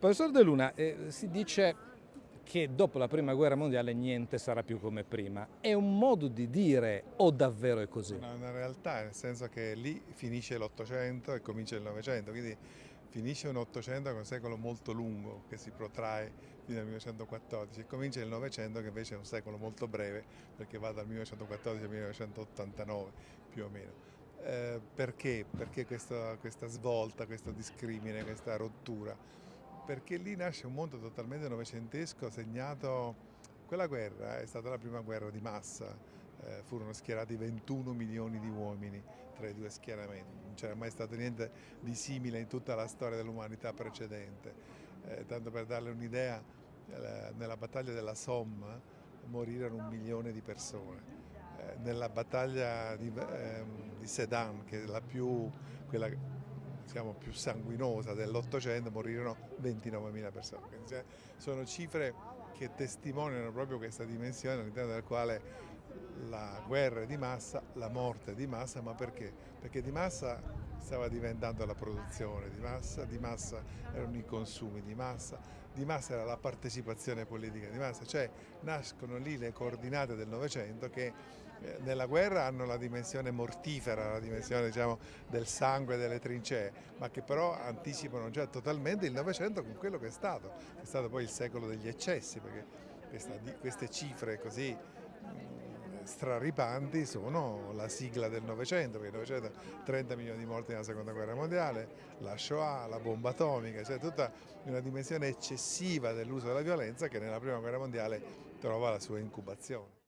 Professor De Luna, eh, si dice che dopo la prima guerra mondiale niente sarà più come prima. È un modo di dire o davvero è così? È una realtà, nel senso che lì finisce l'Ottocento e comincia il Novecento, quindi finisce un Ottocento che è un secolo molto lungo che si protrae fino al 1914 e comincia il Novecento che invece è un secolo molto breve perché va dal 1914 al 1989 più o meno. Eh, perché? Perché questa, questa svolta, questo discrimine, questa rottura? Perché lì nasce un mondo totalmente novecentesco segnato, quella guerra è stata la prima guerra di massa, eh, furono schierati 21 milioni di uomini tra i due schieramenti, non c'era mai stato niente di simile in tutta la storia dell'umanità precedente, eh, tanto per darle un'idea, eh, nella battaglia della Somme morirono un milione di persone, eh, nella battaglia di, ehm, di Sedan, che è la più, quella diciamo, più sanguinosa dell'Ottocento morirono 29.000 persone. Cioè, sono cifre che testimoniano proprio questa dimensione all'interno della quale la guerra è di massa, la morte è di massa, ma perché? Perché di massa stava diventando la produzione, di massa, di massa erano i consumi, di massa, di massa era la partecipazione politica, di massa, cioè nascono lì le coordinate del Novecento che eh, nella guerra hanno la dimensione mortifera, la dimensione diciamo, del sangue, delle trincee, ma che però anticipano già totalmente il Novecento con quello che è stato, che è stato poi il secolo degli eccessi, perché questa, queste cifre così straripanti sono la sigla del Novecento, perché il Novecento 30 milioni di morti nella seconda guerra mondiale, la Shoah, la bomba atomica, cioè tutta una dimensione eccessiva dell'uso della violenza che nella prima guerra mondiale trova la sua incubazione.